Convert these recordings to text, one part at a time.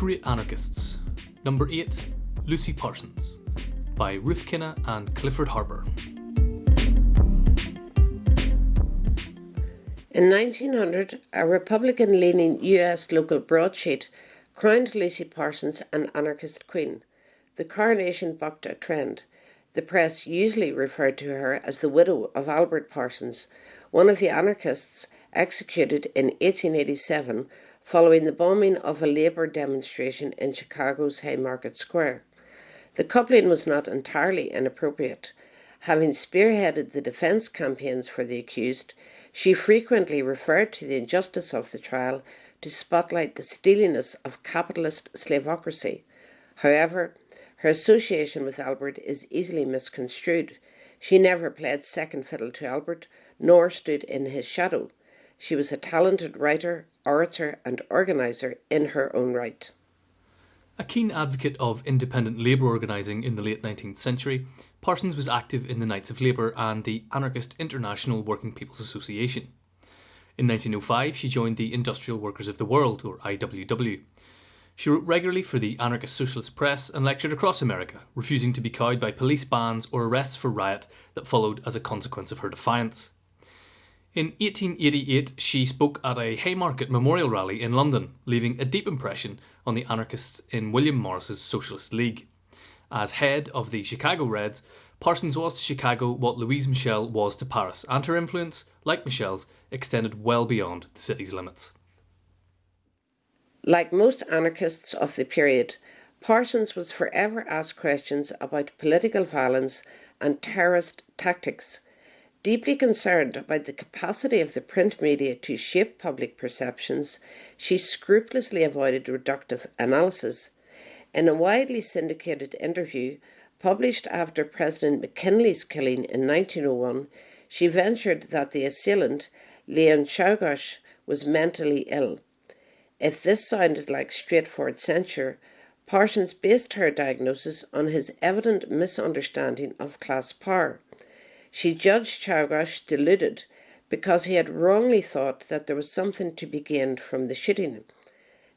Great Anarchists. Number 8 Lucy Parsons by Ruth Kinna and Clifford Harper. In 1900, a Republican leaning US local broadsheet crowned Lucy Parsons an anarchist queen. The coronation bucked a trend. The press usually referred to her as the widow of Albert Parsons, one of the anarchists executed in 1887 following the bombing of a Labour demonstration in Chicago's Haymarket Square. The coupling was not entirely inappropriate. Having spearheaded the defence campaigns for the accused, she frequently referred to the injustice of the trial to spotlight the steeliness of capitalist slavocracy. However, her association with Albert is easily misconstrued. She never played second fiddle to Albert, nor stood in his shadow. She was a talented writer, orator, and organiser in her own right. A keen advocate of independent labour organising in the late 19th century, Parsons was active in the Knights of Labour and the Anarchist International Working People's Association. In 1905, she joined the Industrial Workers of the World, or IWW. She wrote regularly for the anarchist socialist press and lectured across America, refusing to be cowed by police bans or arrests for riot that followed as a consequence of her defiance. In 1888, she spoke at a Haymarket Memorial rally in London, leaving a deep impression on the anarchists in William Morris's Socialist League. As head of the Chicago Reds, Parsons was to Chicago what Louise Michel was to Paris, and her influence, like Michel's, extended well beyond the city's limits. Like most anarchists of the period, Parsons was forever asked questions about political violence and terrorist tactics. Deeply concerned about the capacity of the print media to shape public perceptions, she scrupulously avoided reductive analysis. In a widely syndicated interview published after President McKinley's killing in 1901, she ventured that the assailant, Leon Czolgosz, was mentally ill. If this sounded like straightforward censure, Parsons based her diagnosis on his evident misunderstanding of class power. She judged Czolgosz deluded because he had wrongly thought that there was something to be gained from the shooting.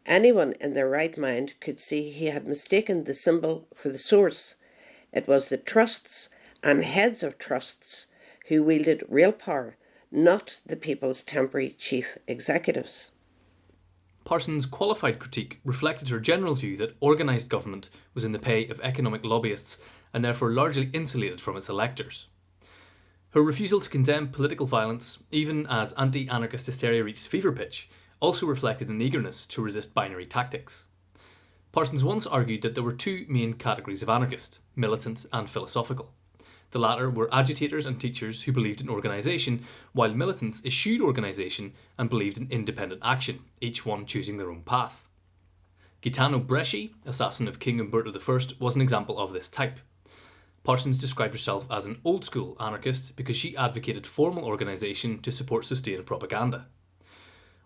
Anyone in their right mind could see he had mistaken the symbol for the source. It was the trusts and heads of trusts who wielded real power, not the people's temporary chief executives. Parsons' qualified critique reflected her general view that organised government was in the pay of economic lobbyists and therefore largely insulated from its electors. Her refusal to condemn political violence, even as anti anarchist hysteria reached fever pitch, also reflected an eagerness to resist binary tactics. Parsons once argued that there were two main categories of anarchist militant and philosophical. The latter were agitators and teachers who believed in organisation, while militants eschewed organisation and believed in independent action, each one choosing their own path. Gaetano Bresci, assassin of King Umberto I, was an example of this type. Parsons described herself as an old school anarchist because she advocated formal organisation to support sustained propaganda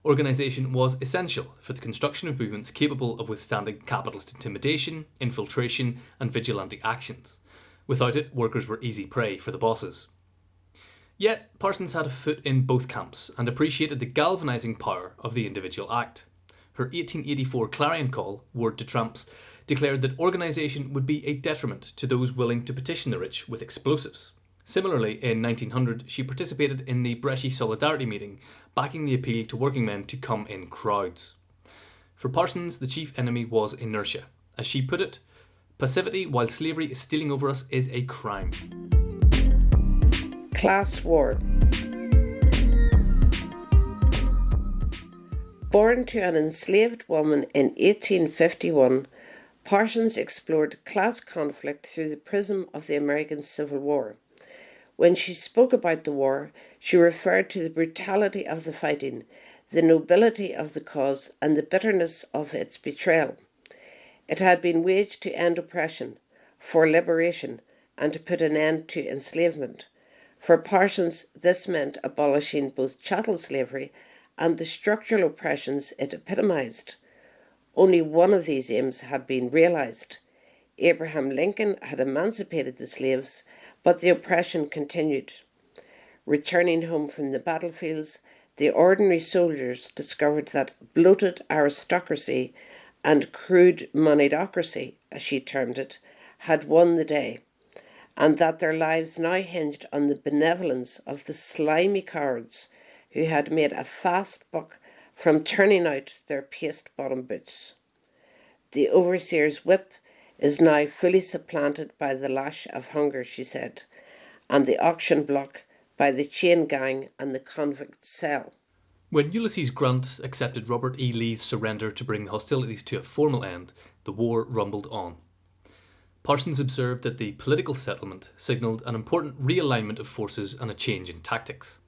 organisation was essential for the construction of movements capable of withstanding capitalist intimidation, infiltration, and vigilante actions. Without it, workers were easy prey for the bosses. Yet, Parsons had a foot in both camps and appreciated the galvanising power of the individual act. Her 1884 clarion call, Word to Tramps, declared that organisation would be a detriment to those willing to petition the rich with explosives. Similarly, in 1900, she participated in the Bresci Solidarity meeting, backing the appeal to working men to come in crowds. For Parsons, the chief enemy was inertia. As she put it, passivity while slavery is stealing over us is a crime. Class War Born to an enslaved woman in 1851, Parsons explored class conflict through the prism of the American Civil War. When she spoke about the war, she referred to the brutality of the fighting, the nobility of the cause, and the bitterness of its betrayal. It had been waged to end oppression, for liberation, and to put an end to enslavement. For Parsons, this meant abolishing both chattel slavery and the structural oppressions it epitomised. Only one of these aims had been realised. Abraham Lincoln had emancipated the slaves but the oppression continued. Returning home from the battlefields, the ordinary soldiers discovered that bloated aristocracy and crude moneyocracy, as she termed it, had won the day, and that their lives now hinged on the benevolence of the slimy cowards who had made a fast buck from turning out their paste bottom boots. The overseer's whip is now fully supplanted by the lash of hunger, she said, and the auction block by the chain gang and the convict cell. When Ulysses Grant accepted Robert E. Lee's surrender to bring the hostilities to a formal end, the war rumbled on. Parsons observed that the political settlement signalled an important realignment of forces and a change in tactics.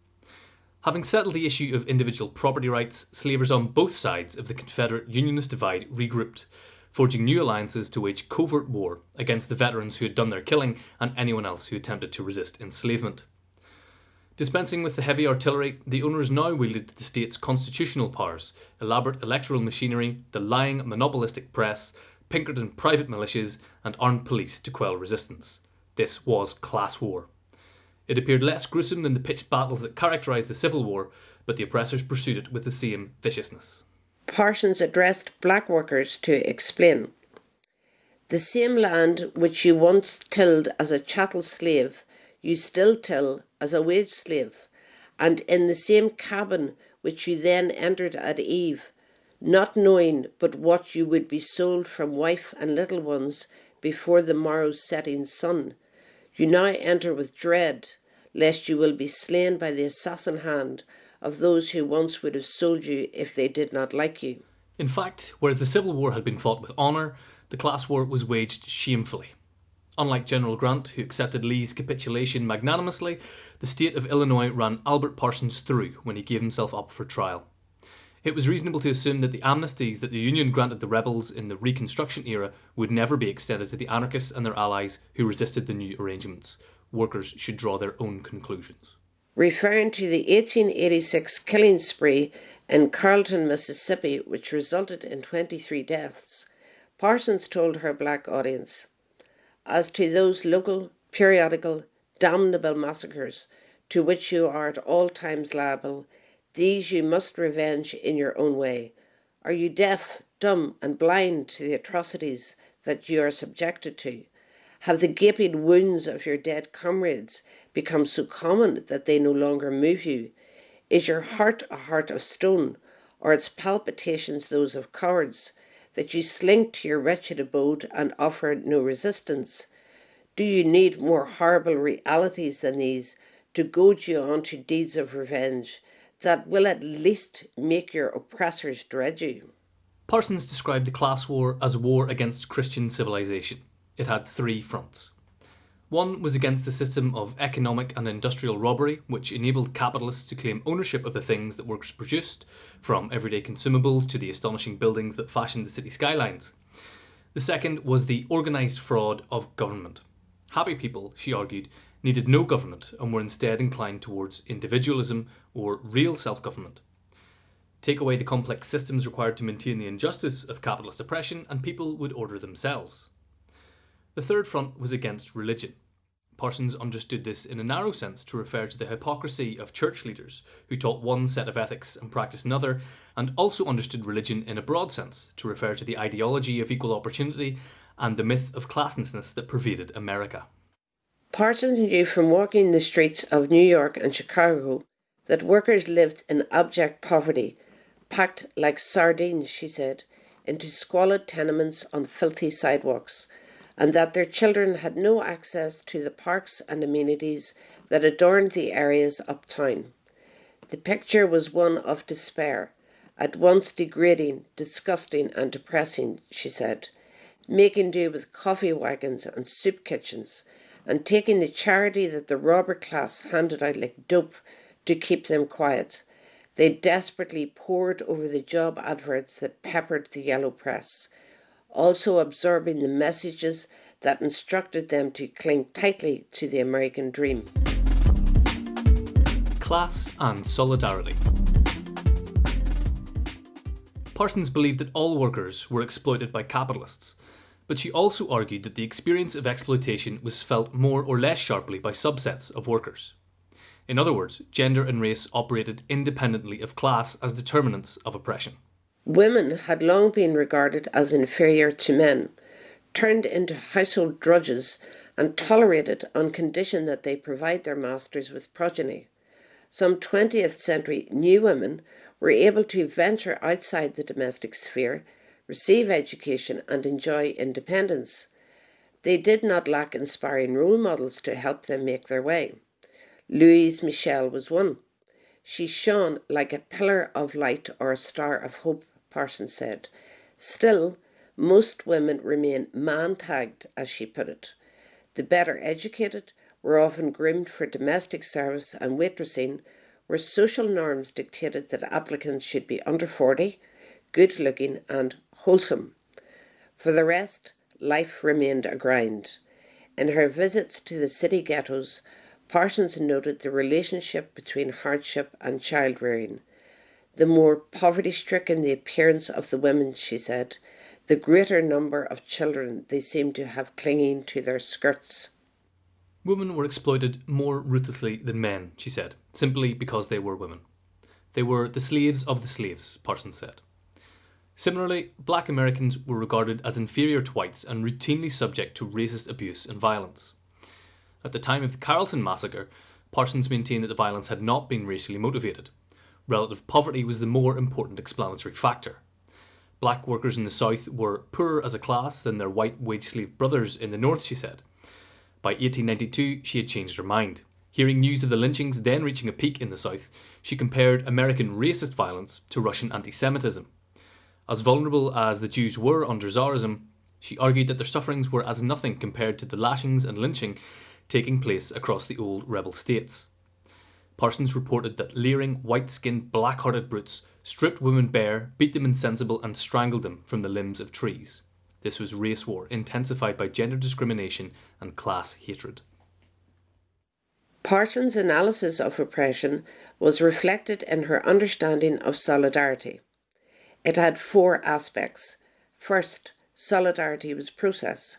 Having settled the issue of individual property rights, slavers on both sides of the Confederate Unionist divide regrouped, forging new alliances to wage covert war against the veterans who had done their killing and anyone else who attempted to resist enslavement. Dispensing with the heavy artillery, the owners now wielded the state's constitutional powers, elaborate electoral machinery, the lying monopolistic press, Pinkerton private militias, and armed police to quell resistance. This was class war. It appeared less gruesome than the pitched battles that characterised the Civil War, but the oppressors pursued it with the same viciousness. Parsons addressed black workers to explain The same land which you once tilled as a chattel slave, you still till as a wage slave, and in the same cabin which you then entered at eve, not knowing but what you would be sold from wife and little ones before the morrow's setting sun, you now enter with dread, lest you will be slain by the assassin hand of those who once would have sold you if they did not like you. In fact, whereas the Civil War had been fought with honour, the class war was waged shamefully. Unlike General Grant, who accepted Lee's capitulation magnanimously, the state of Illinois ran Albert Parsons through when he gave himself up for trial. It was reasonable to assume that the amnesties that the Union granted the rebels in the Reconstruction era would never be extended to the anarchists and their allies who resisted the new arrangements. Workers should draw their own conclusions. Referring to the 1886 killing spree in Carrollton, Mississippi, which resulted in 23 deaths, Parsons told her black audience as to those local, periodical, damnable massacres to which you are at all times liable, these you must revenge in your own way. Are you deaf, dumb, and blind to the atrocities that you are subjected to? Have the gaping wounds of your dead comrades become so common that they no longer move you? Is your heart a heart of stone, or its palpitations those of cowards? that you slink to your wretched abode and offer no resistance? Do you need more horrible realities than these to goad you on to deeds of revenge that will at least make your oppressors dread you? Parsons described the class war as a war against Christian civilization. It had three fronts. One was against the system of economic and industrial robbery, which enabled capitalists to claim ownership of the things that workers produced, from everyday consumables to the astonishing buildings that fashioned the city skylines. The second was the organised fraud of government. Happy people, she argued, needed no government and were instead inclined towards individualism or real self government. Take away the complex systems required to maintain the injustice of capitalist oppression, and people would order themselves. The third front was against religion. Parsons understood this in a narrow sense to refer to the hypocrisy of church leaders who taught one set of ethics and practiced another, and also understood religion in a broad sense to refer to the ideology of equal opportunity and the myth of classlessness that pervaded America. Parsons knew from walking the streets of New York and Chicago that workers lived in abject poverty, packed like sardines, she said, into squalid tenements on filthy sidewalks and that their children had no access to the parks and amenities that adorned the areas uptown. The picture was one of despair, at once degrading, disgusting, and depressing, she said, making do with coffee wagons and soup kitchens, and taking the charity that the robber class handed out like dope to keep them quiet. They desperately pored over the job adverts that peppered the yellow press also absorbing the messages that instructed them to cling tightly to the American dream. Class and solidarity. Parsons believed that all workers were exploited by capitalists, but she also argued that the experience of exploitation was felt more or less sharply by subsets of workers. In other words, gender and race operated independently of class as determinants of oppression. Women had long been regarded as inferior to men, turned into household drudges, and tolerated on condition that they provide their masters with progeny. Some 20th century new women were able to venture outside the domestic sphere, receive education, and enjoy independence. They did not lack inspiring role models to help them make their way. Louise Michel was one. She shone like a pillar of light or a star of hope, Parsons said. Still, most women remain man tagged, as she put it. The better educated were often groomed for domestic service and waitressing, where social norms dictated that applicants should be under 40, good looking, and wholesome. For the rest, life remained a grind. In her visits to the city ghettos, Parsons noted the relationship between hardship and child rearing. The more poverty stricken the appearance of the women, she said, the greater number of children they seemed to have clinging to their skirts. Women were exploited more ruthlessly than men, she said, simply because they were women. They were the slaves of the slaves, Parsons said. Similarly, black Americans were regarded as inferior to whites and routinely subject to racist abuse and violence. At the time of the Carrollton massacre, Parsons maintained that the violence had not been racially motivated. Relative poverty was the more important explanatory factor. Black workers in the South were poorer as a class than their white wage slave brothers in the North, she said. By 1892, she had changed her mind. Hearing news of the lynchings then reaching a peak in the South, she compared American racist violence to Russian anti Semitism. As vulnerable as the Jews were under Tsarism, she argued that their sufferings were as nothing compared to the lashings and lynching taking place across the old rebel states. Parsons reported that leering, white skinned, black hearted brutes stripped women bare, beat them insensible, and strangled them from the limbs of trees. This was race war, intensified by gender discrimination and class hatred. Parsons' analysis of oppression was reflected in her understanding of solidarity. It had four aspects. First, solidarity was process.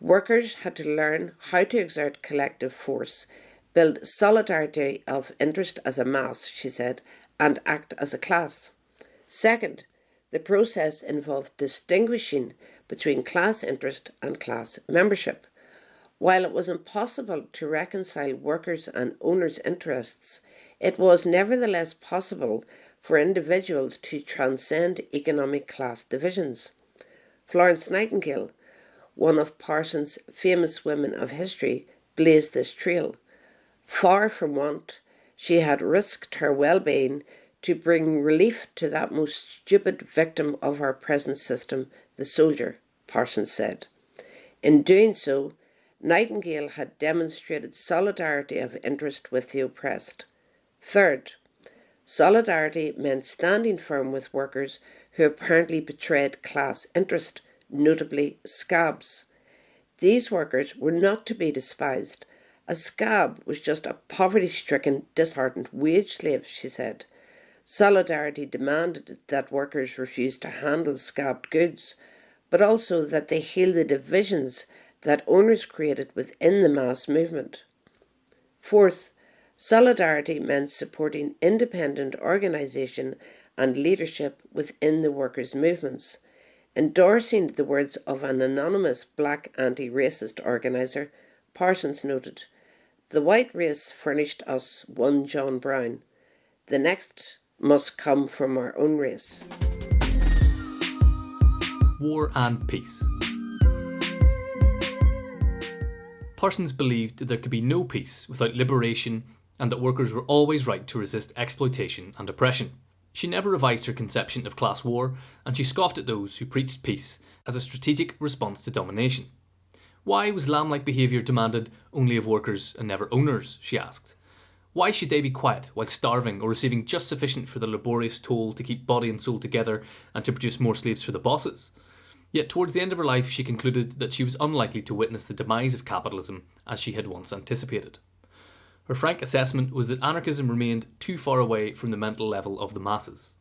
Workers had to learn how to exert collective force, build solidarity of interest as a mass, she said, and act as a class. Second, the process involved distinguishing between class interest and class membership. While it was impossible to reconcile workers' and owners' interests, it was nevertheless possible for individuals to transcend economic class divisions. Florence Nightingale one of Parsons' famous women of history, blazed this trail. Far from want, she had risked her well being to bring relief to that most stupid victim of our present system, the soldier, Parsons said. In doing so, Nightingale had demonstrated solidarity of interest with the oppressed. Third, solidarity meant standing firm with workers who apparently betrayed class interest notably scabs. These workers were not to be despised. A scab was just a poverty stricken, disheartened wage slave, she said. Solidarity demanded that workers refuse to handle scabbed goods, but also that they heal the divisions that owners created within the mass movement. Fourth, solidarity meant supporting independent organisation and leadership within the workers' movements. Endorsing the words of an anonymous black anti racist organiser, Parsons noted The white race furnished us one John Brown. The next must come from our own race. War and Peace. Parsons believed that there could be no peace without liberation and that workers were always right to resist exploitation and oppression. She never revised her conception of class war, and she scoffed at those who preached peace as a strategic response to domination. Why was lamb like behaviour demanded only of workers and never owners? she asked. Why should they be quiet while starving or receiving just sufficient for the laborious toil to keep body and soul together and to produce more slaves for the bosses? Yet towards the end of her life, she concluded that she was unlikely to witness the demise of capitalism as she had once anticipated. Her frank assessment was that anarchism remained too far away from the mental level of the masses.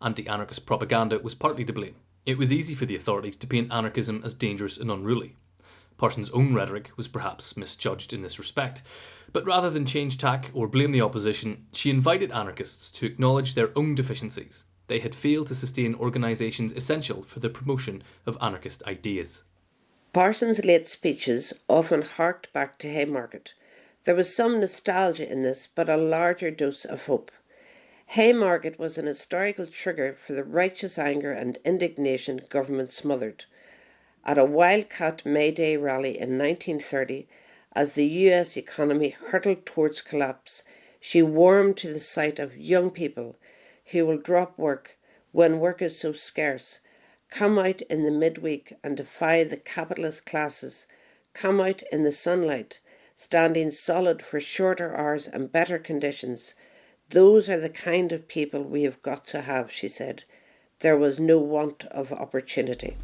Anti anarchist propaganda was partly to blame. It was easy for the authorities to paint anarchism as dangerous and unruly. Parsons' own rhetoric was perhaps misjudged in this respect, but rather than change tack or blame the opposition, she invited anarchists to acknowledge their own deficiencies. they had failed to sustain organisations essential for the promotion of anarchist ideas. Parsons' late speeches often harked back to Haymarket. There was some nostalgia in this, but a larger dose of hope. Haymarket was an historical trigger for the righteous anger and indignation government smothered. At a wildcat May Day rally in 1930, as the US economy hurtled towards collapse, she warmed to the sight of young people who will drop work when work is so scarce, come out in the midweek and defy the capitalist classes, come out in the sunlight, standing solid for shorter hours and better conditions those are the kind of people we have got to have, she said. There was no want of opportunity.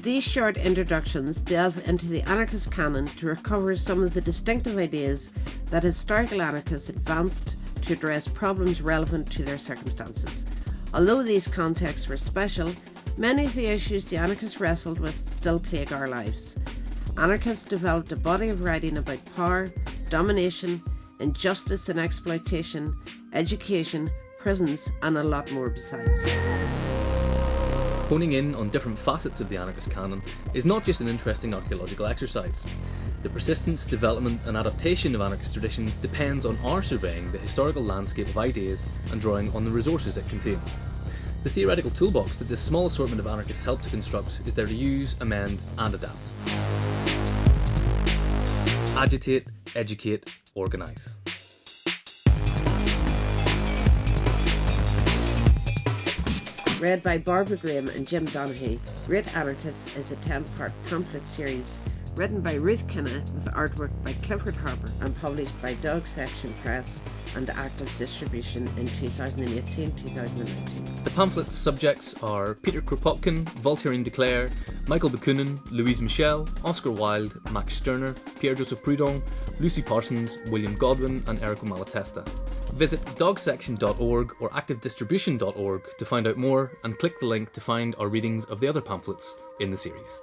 These short introductions delve into the anarchist canon to recover some of the distinctive ideas that historical anarchists advanced to address problems relevant to their circumstances. Although these contexts were special, many of the issues the anarchists wrestled with still plague our lives. Anarchists developed a body of writing about power, domination, injustice and exploitation, education, prisons, and a lot more besides. Honing in on different facets of the anarchist canon is not just an interesting archaeological exercise. The persistence, development, and adaptation of anarchist traditions depends on our surveying the historical landscape of ideas and drawing on the resources it contains. The theoretical toolbox that this small assortment of anarchists help to construct is there to use, amend, and adapt. Agitate, educate, organise. Read by Barbara Graham and Jim Donaghy, Great Anarchist is a 10 part pamphlet series written by Ruth Kinna with artwork by Clifford Harper and published by Dog Section Press and Active Distribution in 2018-2019. The pamphlet's subjects are Peter Kropotkin, Voltairine de Cleyre, Michael Bakunin, Louise Michel, Oscar Wilde, Max Stirner, Pierre-Joseph Proudhon, Lucy Parsons, William Godwin and Errico Malatesta. Visit dogsection.org or activedistribution.org to find out more and click the link to find our readings of the other pamphlets in the series.